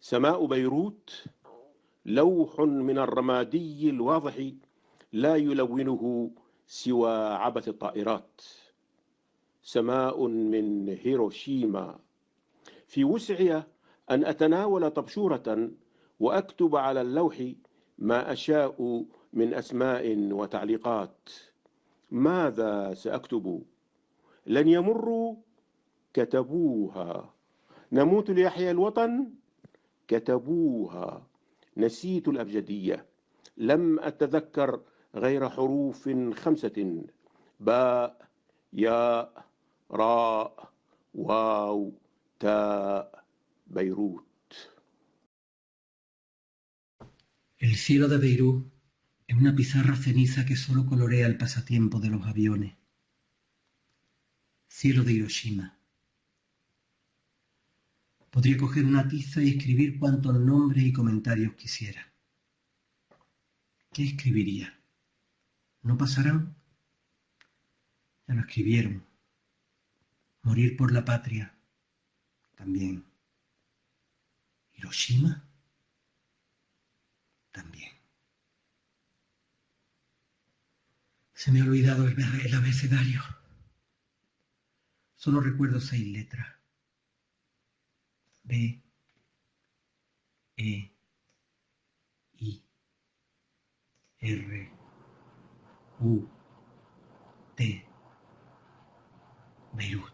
سماء بيروت لوح من الرمادي الواضح لا يلونه سوى عبث الطائرات. سماء من هيروشيما. في وسعي أن أتناول طبشورة وأكتب على اللوح ما أشاء من أسماء وتعليقات. ماذا سأكتب؟ لن يمروا كتبوها. نموت ليحيى الوطن؟ كتبوها نسيت الأبجدية لم أتذكر غير حروف خمسة باء ياء راء واو تاء بيروت El cielo de Beirut es una pizarra ceniza que solo colorea el pasatiempo de los aviones. Cielo de Hiroshima. Podría coger una tiza y escribir cuantos nombres y comentarios quisiera. ¿Qué escribiría? ¿No pasarán? Ya lo escribieron. Morir por la patria. También. Hiroshima. También. Se me ha olvidado el, el abecedario. Solo recuerdo seis letras. B, E, I, R, U, T, Beirut.